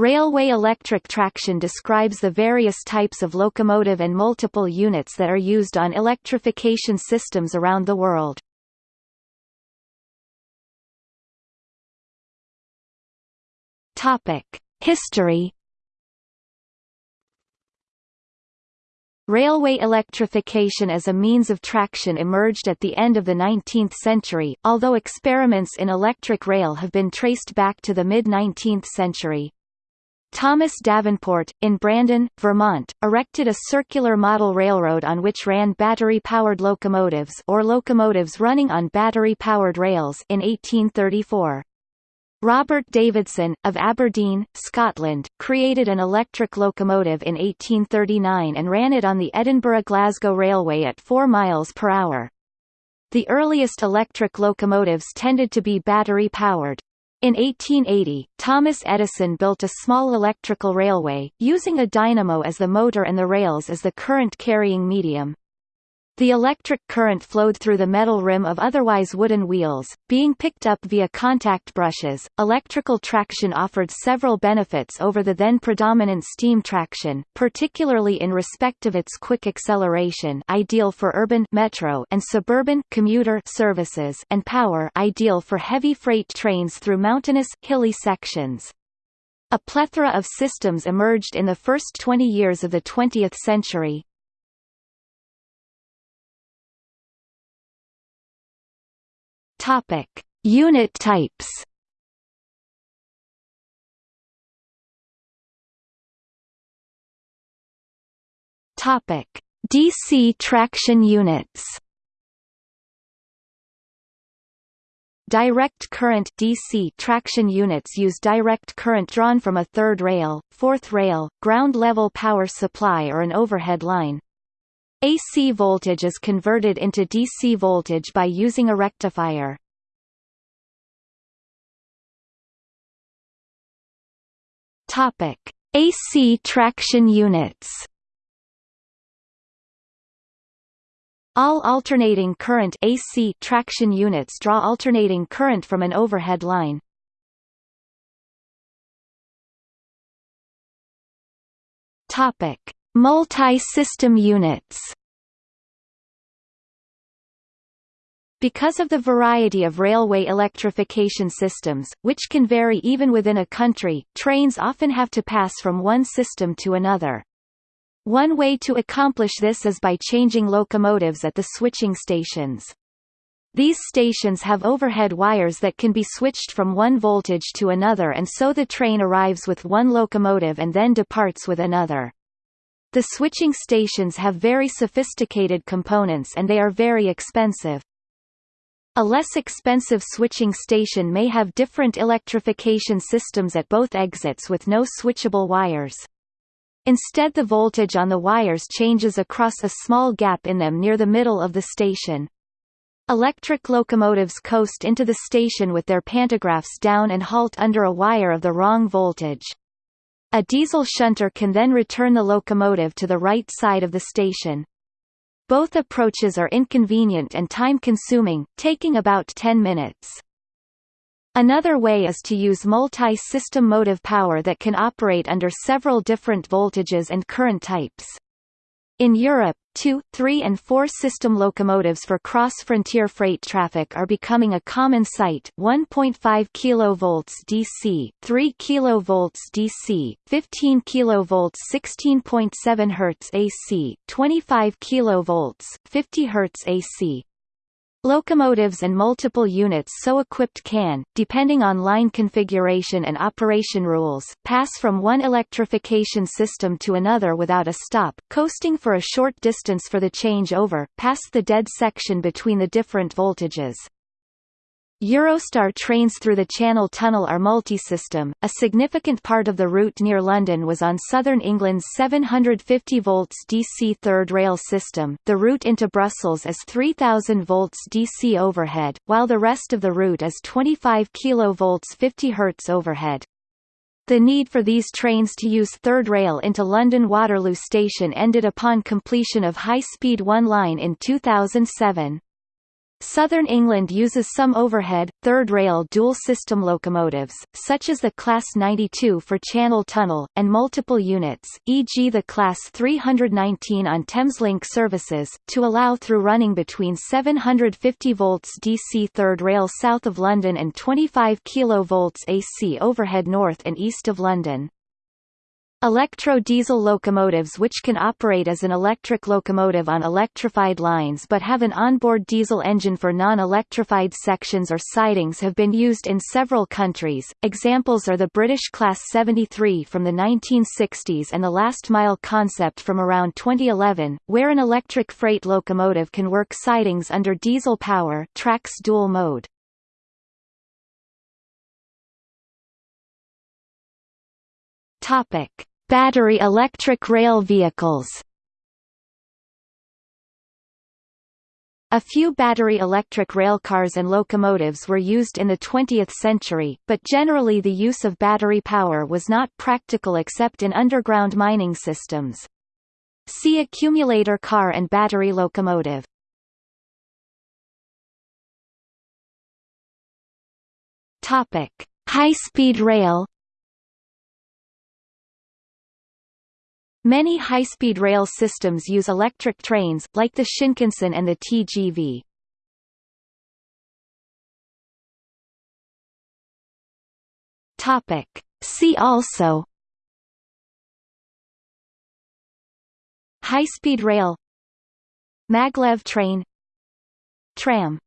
Railway electric traction describes the various types of locomotive and multiple units that are used on electrification systems around the world. History Railway electrification as a means of traction emerged at the end of the 19th century, although experiments in electric rail have been traced back to the mid-19th century. Thomas Davenport, in Brandon, Vermont, erected a circular model railroad on which ran battery-powered locomotives or locomotives running on battery-powered rails in 1834. Robert Davidson, of Aberdeen, Scotland, created an electric locomotive in 1839 and ran it on the Edinburgh-Glasgow Railway at 4 miles per hour. The earliest electric locomotives tended to be battery-powered. In 1880, Thomas Edison built a small electrical railway, using a dynamo as the motor and the rails as the current-carrying medium. The electric current flowed through the metal rim of otherwise wooden wheels, being picked up via contact brushes. Electrical traction offered several benefits over the then predominant steam traction, particularly in respect of its quick acceleration, ideal for urban metro and suburban commuter services, and power, ideal for heavy freight trains through mountainous hilly sections. A plethora of systems emerged in the first 20 years of the 20th century, Topic: Unit types. Topic: DC traction units. Direct current DC traction units use direct current drawn from a third rail, fourth rail, ground level power supply or an overhead line. AC voltage is converted into DC voltage by using a rectifier. Topic: AC traction units. All alternating current AC traction units draw alternating current from an overhead line. Topic: Multi-system units Because of the variety of railway electrification systems, which can vary even within a country, trains often have to pass from one system to another. One way to accomplish this is by changing locomotives at the switching stations. These stations have overhead wires that can be switched from one voltage to another and so the train arrives with one locomotive and then departs with another. The switching stations have very sophisticated components and they are very expensive. A less expensive switching station may have different electrification systems at both exits with no switchable wires. Instead the voltage on the wires changes across a small gap in them near the middle of the station. Electric locomotives coast into the station with their pantographs down and halt under a wire of the wrong voltage. A diesel shunter can then return the locomotive to the right side of the station. Both approaches are inconvenient and time-consuming, taking about 10 minutes. Another way is to use multi-system motive power that can operate under several different voltages and current types. In Europe, 2, 3 and 4 system locomotives for cross-frontier freight traffic are becoming a common sight 1.5 kV DC, 3 kV DC, 15 kV 16.7 Hz AC, 25 kV 50 Hz AC, Locomotives and multiple units so equipped can, depending on line configuration and operation rules, pass from one electrification system to another without a stop, coasting for a short distance for the changeover, past the dead section between the different voltages. Eurostar trains through the Channel Tunnel are multi-system. A significant part of the route near London was on Southern England's 750 volts DC third rail system. The route into Brussels is 3000 volts DC overhead, while the rest of the route is 25 kV 50 Hz overhead. The need for these trains to use third rail into London Waterloo Station ended upon completion of High Speed 1 line in 2007. Southern England uses some overhead, third-rail dual-system locomotives, such as the Class 92 for Channel Tunnel, and multiple units, e.g. the Class 319 on Thameslink services, to allow through running between 750 volts DC third rail south of London and 25 kV AC overhead north and east of London. Electro-diesel locomotives which can operate as an electric locomotive on electrified lines but have an onboard diesel engine for non-electrified sections or sidings have been used in several countries. Examples are the British Class 73 from the 1960s and the Last Mile concept from around 2011, where an electric freight locomotive can work sidings under diesel power Traxx dual mode. Topic: Battery electric rail vehicles A few battery electric railcars and locomotives were used in the 20th century, but generally the use of battery power was not practical except in underground mining systems. See accumulator car and battery locomotive. High-speed rail Many high-speed rail systems use electric trains, like the Shinkansen and the TGV. Topic. See also High-speed rail Maglev train Tram